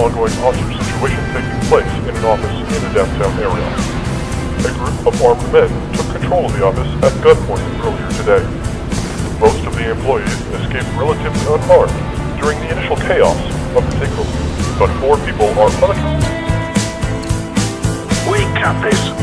ongoing hostage situation taking place in an office in the downtown area. A group of armed men took control of the office at gunpoint earlier today. Most of the employees escaped relatively unharmed during the initial chaos of the takeover, but four people are unaccounted. We got this.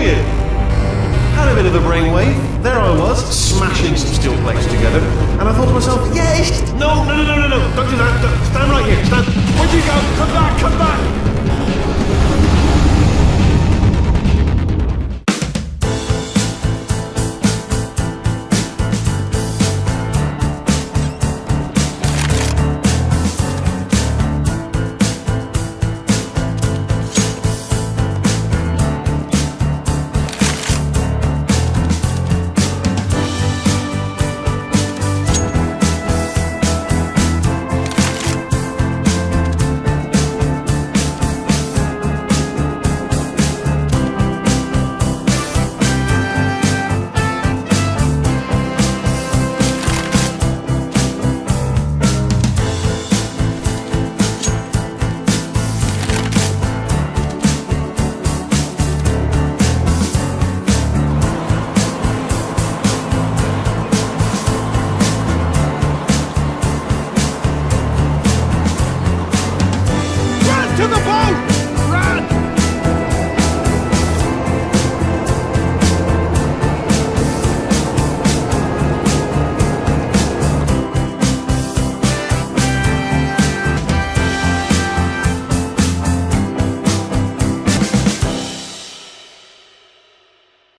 Had a bit of a brainwave. There I was, smashing some steel plates together, and I thought to myself, yes. No, no, no, no, no, no! Don't do that.